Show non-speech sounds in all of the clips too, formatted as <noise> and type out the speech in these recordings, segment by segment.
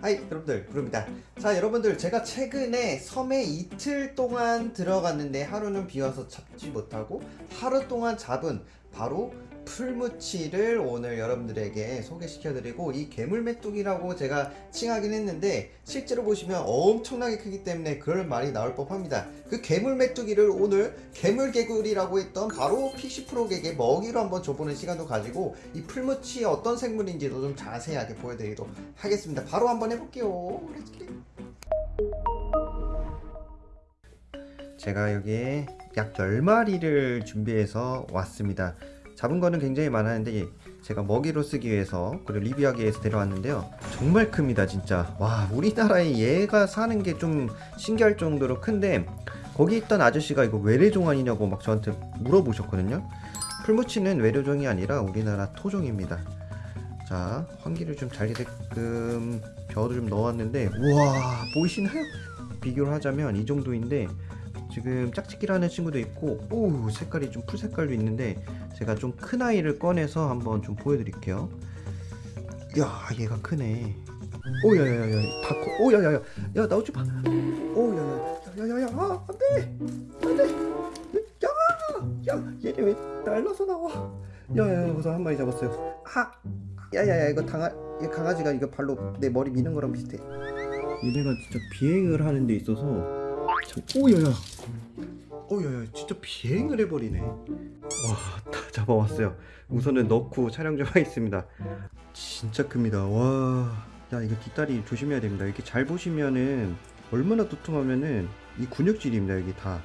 Hi 여러분들. 브르입니다. 자 여러분들 제가 최근에 섬에 이틀 동안 들어갔는데 하루는 비와서 잡지 못하고 하루 동안 잡은 바로 풀무치를 오늘 여러분들에게 소개시켜 드리고 이 괴물 메뚜기라고 제가 칭하긴 했는데 실제로 보시면 엄청나게 크기 때문에 그런 말이 나올 법합니다. 그 괴물 메뚜기를 오늘 괴물 개구리라고 했던 바로 pixie frog에게 먹이로 한번 줘보는 시간도 가지고 이 풀무치 어떤 생물인지도 좀 자세하게 보여드리도록 하겠습니다. 바로 한번 해볼게요. 제가 여기에 약 10마리를 준비해서 왔습니다 잡은 거는 굉장히 많았는데 제가 먹이로 쓰기 위해서 그리고 리뷰하기 위해서 데려왔는데요. 정말 큽니다 진짜. 와 우리나라에 얘가 사는 게 좀 신기할 정도로 큰데 거기 있던 아저씨가 이거 외래종 아니냐고 막 저한테 물어보셨거든요. 풀무치는 외래종이 아니라 우리나라 토종입니다. 자 환기를 좀 잘 되게끔 벼를 좀 넣었는데 우와 보이시나요? 비교를 하자면 이 정도인데 지금 짝짓기라는 친구도 있고 오 색깔이 좀 풀색깔도 있는데 제가 좀 큰 아이를 꺼내서 한번 좀 보여드릴게요 야 얘가 크네 오야야야야 다커 오야야야 야 나오지 마 오야야야야야야 아, 안돼 안돼 야야 얘네 왜 날라서 나와 야야야 그래서 한 마리 잡았어요 아 야야야 이거 강아 이 강아지가 이거 발로 내 머리 미는 거랑 비슷해 얘네가 진짜 비행을 하는 데 있어서 참, 오야야. 오야야 진짜 비행을 해버리네. 와다 잡아왔어요. 우선은 넣고 촬영 좀 하겠습니다. 진짜 큽니다. 와야 이거 뒷다리 조심해야 됩니다. 이렇게 잘 보시면은 얼마나 두툼하면은 이 근육질입니다 여기 다.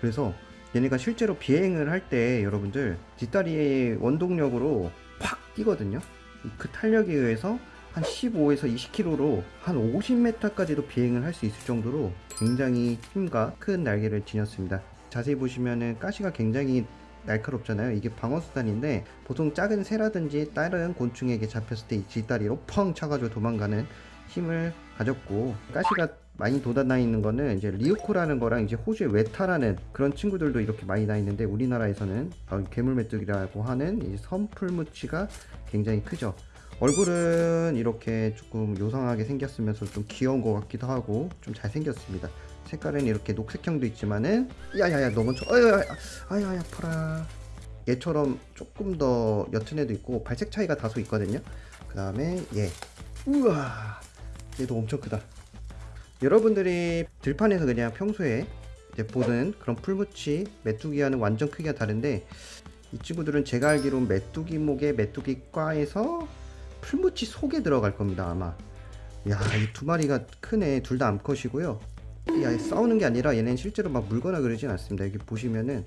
그래서 얘네가 실제로 비행을 할 때 여러분들 뒷다리의 원동력으로 팍 뛰거든요. 그 탄력에 의해서 한 15에서 20km로 한 50m까지도 비행을 할 수 있을 정도로 굉장히 힘과 큰 날개를 지녔습니다. 자세히 보시면은 가시가 굉장히 날카롭잖아요. 이게 방어수단인데 보통 작은 새라든지 다른 곤충에게 잡혔을 때이 뒷다리로 펑 차가지고 도망가는 힘을 가졌고 가시가 많이 돋아나 있는 거는 이제 리오코라는 거랑 이제 호주의 웨타라는 그런 친구들도 이렇게 많이 나 있는데 우리나라에서는 바로 괴물메뚜기라고 하는 이 섬풀무치가 굉장히 크죠. 얼굴은 이렇게 조금 요상하게 생겼으면서 좀 귀여운 것 같기도 하고 좀 잘생겼습니다. 색깔은 이렇게 녹색형도 있지만은 야야야 너무 저 아야야 아야야 얘처럼 조금 더 옅은 애도 있고 발색 차이가 다소 있거든요. 그 다음에 얘. 우와 얘도 엄청 크다. 여러분들이 들판에서 그냥 평소에 이제 보는 그런 풀무치 메뚜기와는 완전 크기가 다른데 이 친구들은 제가 알기로 메뚜기목의 메뚜기과에서 풀무치 속에 들어갈 겁니다 아마. 야이 두 마리가 크네. 둘 다 암컷이고요. 야 싸우는 게 아니라 얘네는 실제로 막 물거나 그러진 않습니다. 여기 보시면은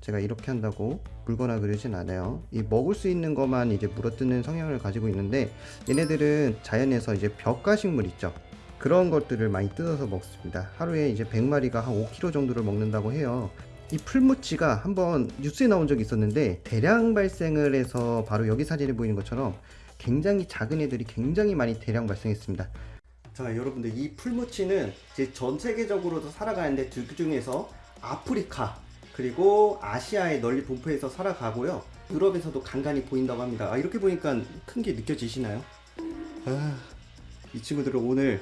제가 이렇게 한다고 물거나 그러진 않아요. 이 먹을 수 있는 것만 이제 물어뜯는 성향을 가지고 있는데 얘네들은 자연에서 이제 벽가식물 있죠. 그런 것들을 많이 뜯어서 먹습니다. 하루에 이제 100마리가 한 5kg 정도를 먹는다고 해요. 이 풀무치가 한번 뉴스에 나온 적이 있었는데 대량 발생을 해서 바로 여기 사진에 보이는 것처럼 굉장히 작은 애들이 굉장히 많이 대량 발생했습니다. 자 여러분들 이 풀무치는 이제 전 세계적으로도 살아가는데 그 중에서 아프리카 그리고 아시아에 널리 분포해서 살아가고요. 유럽에서도 간간히 보인다고 합니다. 아, 이렇게 보니까 큰 게 느껴지시나요? 아, 이 친구들은 오늘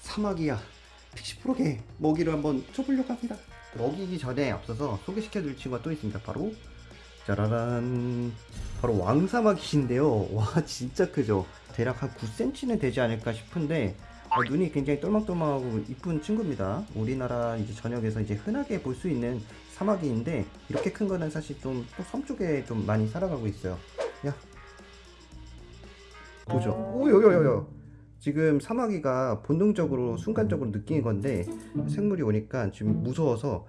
사마귀야. 픽시프로게 먹이를 한번 줘보려고 합니다. 먹이기 전에 앞서서 소개시켜 드릴 친구가 또 있습니다. 바로 짜라란. 바로 왕사마귀인데요. <laughs> 와 진짜 크죠. 대략 한 9cm는 되지 않을까 싶은데 어, 눈이 굉장히 똘망똘망하고 이쁜 친구입니다. 우리나라 이제 전역에서 이제 흔하게 볼 수 있는 사마귀인데 이렇게 큰 거는 사실 좀섬 쪽에 좀 많이 살아가고 있어요. 야. 보죠. 오요요요요 지금 사마귀가 본능적으로 순간적으로 느낀 건데 생물이 오니까 지금 무서워서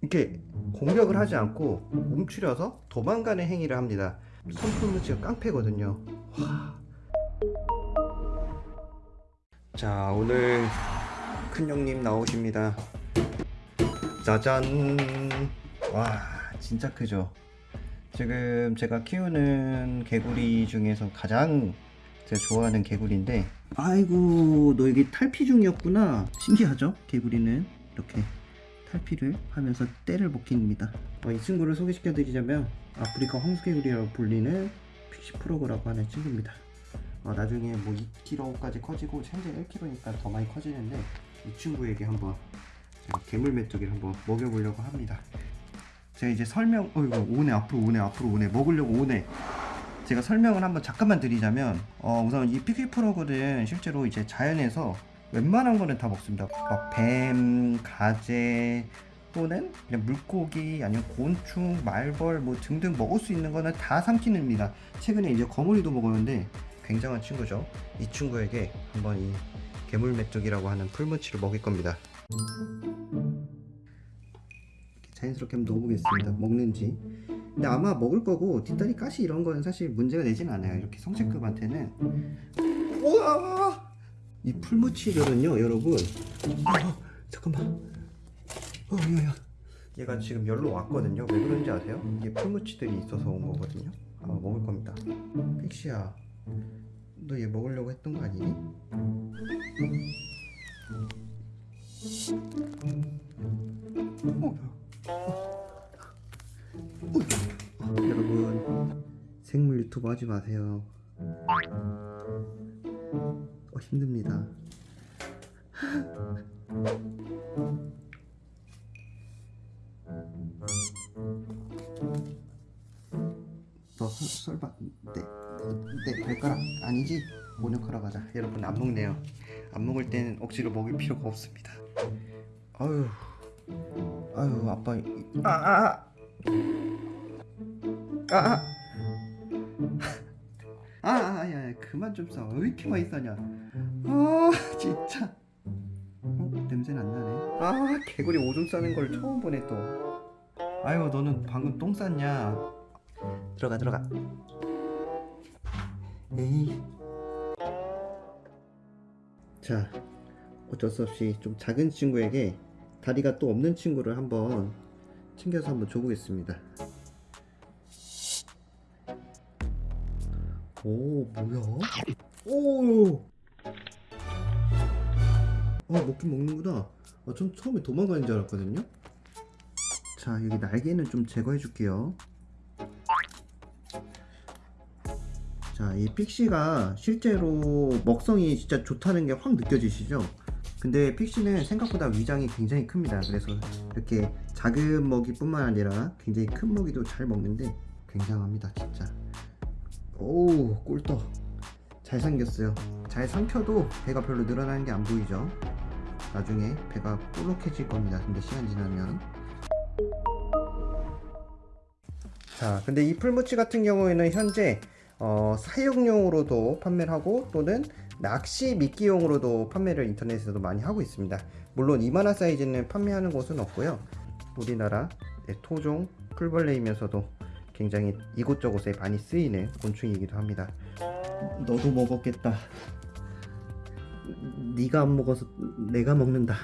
이렇게 공격을 하지 않고 움츠려서 도망가는 행위를 합니다. 선풀무치가 깡패거든요. 와. 자 오늘 큰형님 나오십니다. 짜잔. 와 진짜 크죠? 지금 제가 키우는 개구리 중에서 가장 제가 좋아하는 개구리인데 아이고 너 여기 탈피 중이었구나. 신기하죠? 개구리는? 이렇게 탈피를 하면서 때를 못 깁니다 어, 이 친구를 소개시켜 드리자면 아프리카 황소개구리라고 불리는 픽시 프로그라고 하는 친구입니다. 어, 나중에 뭐 2kg까지 커지고 현재 1kg니까 더 많이 커지는데 이 친구에게 한번 개물 메뚜기를 한번 먹여보려고 합니다. 제가 이제 설명, 어 이거 오네 앞으로 오네 앞으로 오네 먹으려고 오네. 제가 설명을 한번 잠깐만 드리자면 어, 우선 이 픽시 프로그는 실제로 이제 자연에서 웬만한 거는 다 먹습니다. 막 뱀, 가재 또는 그냥 물고기 아니면 곤충, 말벌 뭐 등등 먹을 수 있는 거는 다 삼키는입니다. 최근에 이제 거머리도 먹었는데 굉장한 친구죠. 이 친구에게 한번 이 메뚜기라고 하는 풀무치를 먹일 겁니다. 자연스럽게 한번 넣어보겠습니다. 먹는지. 근데 아마 먹을 거고 뒷다리 가시 이런 거는 사실 문제가 되진 않아요. 이렇게 성체급한테는. 우와! 이 풀무치들은요, 여러분. 어, 잠깐만. 어, 야야. 얘가 지금 열로 왔거든요. 왜 그런지 아세요? 이게 풀무치들이 있어서 온 거거든요. 아마 먹을 겁니다. 픽시야, 너 얘 먹으려고 했던 거 아니니? 어, 어, 여러분 생물 유튜브 하지 마세요. 어, 힘듭니다. 너 설- 설마 내, 내 발가락 아니지? 모녀카락 하자 여러분 안 먹네요 안 먹을 때는 억지로 먹을 필요가 없습니다 아유 아유 아빠 아아 아아 아, 아, 아, 야, 야, 그만 좀 싸. 왜 이렇게 많이 싸냐? 아, 진짜. 어, 냄새는 안 나네. 아, 개구리 오줌 싸는 걸 처음 보네 또. 아유, 너는 방금 똥 쌌냐? 들어가, 들어가. 에이. 자, 어쩔 수 없이 좀 작은 친구에게 다리가 또 없는 친구를 한번 챙겨서 한번 줘보겠습니다. 오, 뭐야? 오! 아, 먹긴 먹는구나. 아, 전 처음에 도망가는 줄 알았거든요. 자, 여기 날개는 좀 제거해 줄게요. 자, 이 픽시가 실제로 먹성이 진짜 좋다는 게 확 느껴지시죠? 근데 픽시는 생각보다 위장이 굉장히 큽니다. 그래서 이렇게 작은 먹이 뿐만 아니라 굉장히 큰 먹이도 잘 먹는데 굉장합니다, 진짜. 오, 꿀떡. 잘 삼겼어요. 잘 삼켜도 배가 별로 늘어나는 게 안 보이죠? 나중에 배가 볼록해질 겁니다. 근데 시간 지나면. 자, 근데 이 풀무치 같은 경우에는 현재 어, 사육용으로도 판매를 하고 또는 낚시 미끼용으로도 판매를 인터넷에서도 많이 하고 있습니다. 물론 이만한 사이즈는 판매하는 곳은 없고요. 우리나라 네, 토종 풀벌레이면서도 굉장히 이곳저곳에 많이 쓰이는 곤충이기도 합니다. 너도 먹었겠다. 네가 안 먹어서 내가 먹는다.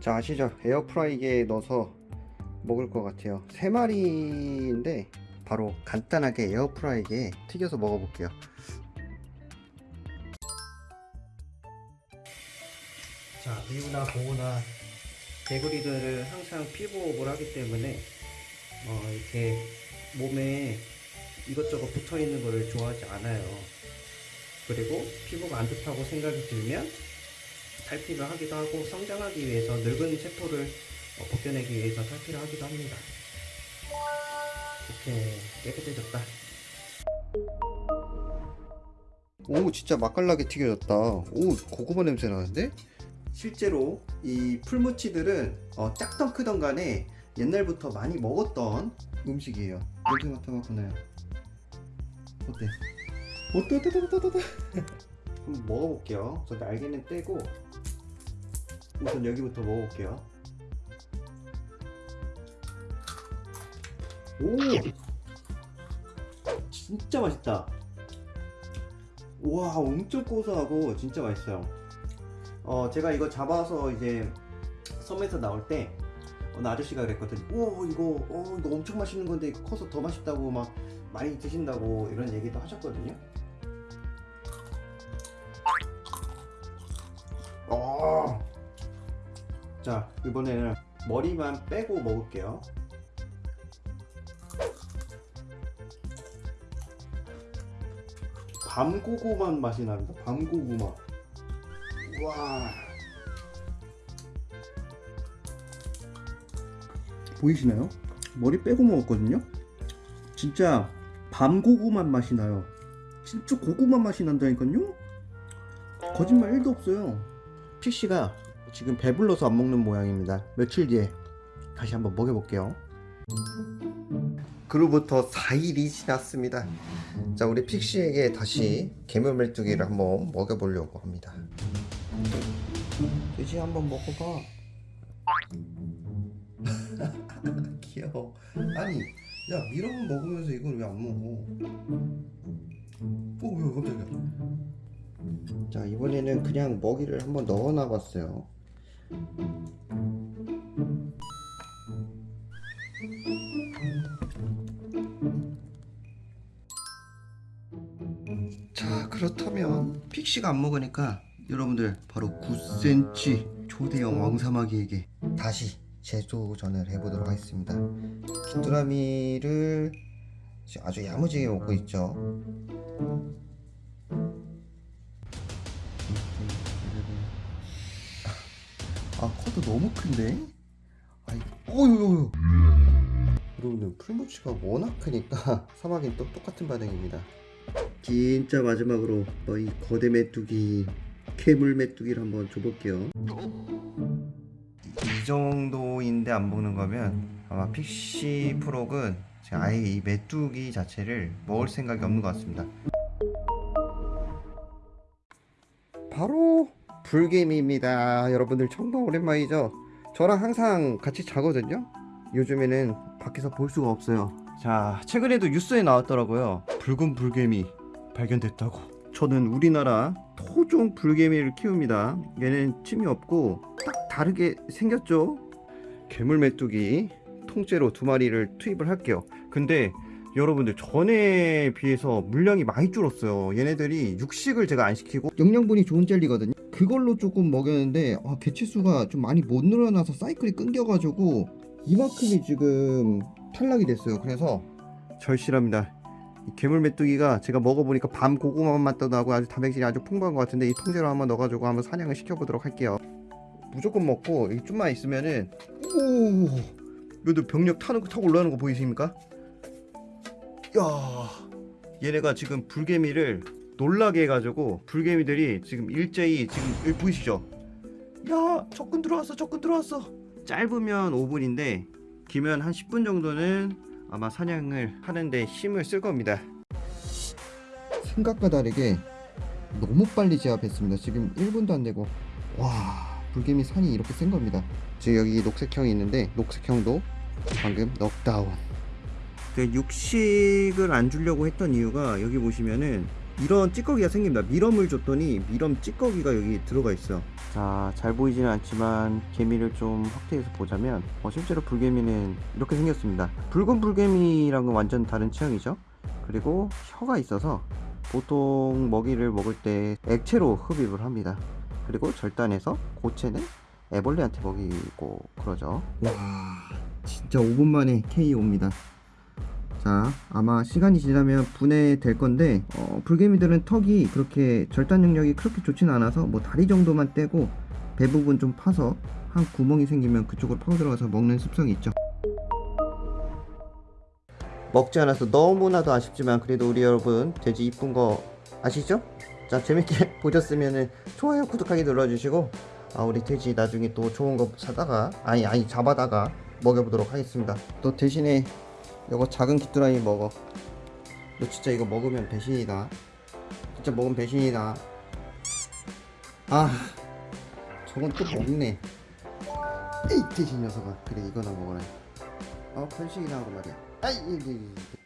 자 아시죠? 에어프라이기에 넣어서 먹을 것 같아요. 세 마리인데 바로 간단하게 에어프라이기에 튀겨서 먹어볼게요. 자 미우나 고우나 개구리들은 항상 피부호흡을 하기 때문에 어, 이렇게 몸에 이것저것 붙어 있는 거를 좋아하지 않아요. 그리고 피부가 안 좋다고 생각이 들면 탈피를 하기도 하고 성장하기 위해서 늙은 세포를 어, 벗겨내기 위해서 탈피를 하기도 합니다. 오케이 깨끗해졌다. 오 진짜 맛깔나게 튀겨졌다. 오 고구마 냄새 나는데? 실제로 이 풀무치들은 어, 작던 크던 간에 옛날부터 많이 먹었던 음식이에요. 냄새 맡아봤구나요. 어때? 어때? 한번 먹어볼게요. 저 날개는 떼고 우선 여기부터 먹어볼게요. 오! 진짜 맛있다. 와, 엄청 고소하고 진짜 맛있어요. 어, 제가 이거 잡아서 이제 섬에서 나올 때 어느 아저씨가 그랬거든요. 오, 이거, 어, 이거 엄청 맛있는 건데 커서 더 맛있다고 막 많이 드신다고 이런 얘기도 하셨거든요. 어. 자 이번에는 머리만 빼고 먹을게요. 밤고구만 맛이 납니다 밤고구마. 와. 보이시나요? 머리 빼고 먹었거든요? 진짜 밤고구만 맛이 나요. 진짜 고구마 맛이 난다니까요? 거짓말 1도 없어요. 피씨가 지금 배불러서 안 먹는 모양입니다. 며칠 뒤에 다시 한번 먹여볼게요. 그로부터 4일이 지났습니다. 자, 우리 픽시에게 다시 개물 메뚜기를 한번 먹여보려고 합니다. 돼지 한번 먹어봐. <laughs> 귀여워. 아니, 야 미럼 먹으면서 이걸 왜 안 먹어? 오, 왜 깜짝이야. 자, 이번에는 그냥 먹이를 한번 넣어 놔봤어요. 자 그렇다면 픽시가 안 먹으니까 여러분들 바로 9cm 초대형 왕사마귀에게 다시 재도전을 해보도록 하겠습니다 귀뚜라미를 아주 야무지게 먹고 있죠 아 커도 너무 큰데? 아이 어유 여러분들 풀무치가 워낙 크니까 <laughs> 사마귀는 또 똑같은 반응입니다. 진짜 마지막으로 어, 이 거대 메뚜기 괴물 메뚜기를 한번 줘볼게요. 이 정도인데 안 먹는 거면 아마 픽시 프록은 아예 이 메뚜기 자체를 먹을 생각이 없는 것 같습니다. 바로 불개미입니다. 여러분들 정말 오랜만이죠? 저랑 항상 같이 자거든요? 요즘에는 밖에서 볼 수가 없어요. 자 최근에도 뉴스에 나왔더라고요. 붉은 불개미 발견됐다고. 저는 우리나라 토종 불개미를 키웁니다. 얘는 침이 없고 딱 다르게 생겼죠? 괴물 메뚜기 통째로 두 마리를 투입을 할게요. 근데 여러분들 전에 비해서 물량이 많이 줄었어요. 얘네들이 육식을 제가 안 시키고 영양분이 좋은 젤리거든요 그걸로 조금 먹였는데 아, 개체수가 좀 많이 못 늘어나서 사이클이 끊겨가지고 이만큼이 지금 탈락이 됐어요. 그래서 절실합니다. 이 괴물 메뚜기가 제가 먹어보니까 밤 고구마 맛도 나고 아주 단백질이 아주 풍부한 것 같은데 이 통째로 한번 넣어가지고 한번 사냥을 시켜보도록 할게요. 무조건 먹고 이 좀만 있으면은 오! 여기 병력 타는 거 타고 올라가는 거 보이십니까? 야 얘네가 지금 불개미를 놀라게 해가지고 불개미들이 지금 일제히 지금 보이시죠? 야 적군 들어왔어 적군 들어왔어. 짧으면 5분인데 길면 한 10분 정도는 아마 사냥을 하는데 힘을 쓸 겁니다. 생각과 다르게 너무 빨리 제압했습니다. 지금 1분도 안 되고. 와 불개미 산이 이렇게 센 겁니다. 지금 여기 녹색형이 있는데 녹색형도 방금 넉다운 그 육식을 안 주려고 했던 이유가 여기 보시면은 이런 찌꺼기가 생깁니다. 미럼을 줬더니 미럼 찌꺼기가 여기 들어가 있어요 자잘 보이지는 않지만 개미를 좀 확대해서 보자면 어, 실제로 불개미는 이렇게 생겼습니다. 붉은 불개미랑은 완전 다른 취향이죠? 그리고 혀가 있어서 보통 먹이를 먹을 때 액체로 흡입을 합니다. 그리고 절단해서 고체는 애벌레한테 먹이고 그러죠. 와 진짜 5분 만에 KO입니다 자 아마 시간이 지나면 분해될 건데 어, 불개미들은 턱이 그렇게 절단 능력이 그렇게 좋지는 않아서 뭐 다리 정도만 떼고 배 부분 좀 파서 한 구멍이 생기면 그쪽으로 파고 들어가서 먹는 습성이 있죠 먹지 않아서 너무나도 아쉽지만 그래도 우리 여러분 돼지 이쁜 거 아시죠? 자 재밌게 <laughs> 보셨으면 좋아요 구독하기 눌러주시고 아 우리 돼지 나중에 또 좋은 거 사다가 아니 아니 잡아다가 먹여보도록 하겠습니다 또 대신에 이거 작은 귀뚜라미 먹어. 너 진짜 이거 먹으면 배신이다. 진짜 먹으면 배신이다. 아 저건 또 먹네. 에이 돼지 녀석아. 그래 이거나 먹어라. 어 편식이나 하고 말이야. 아이 이, 이, 이.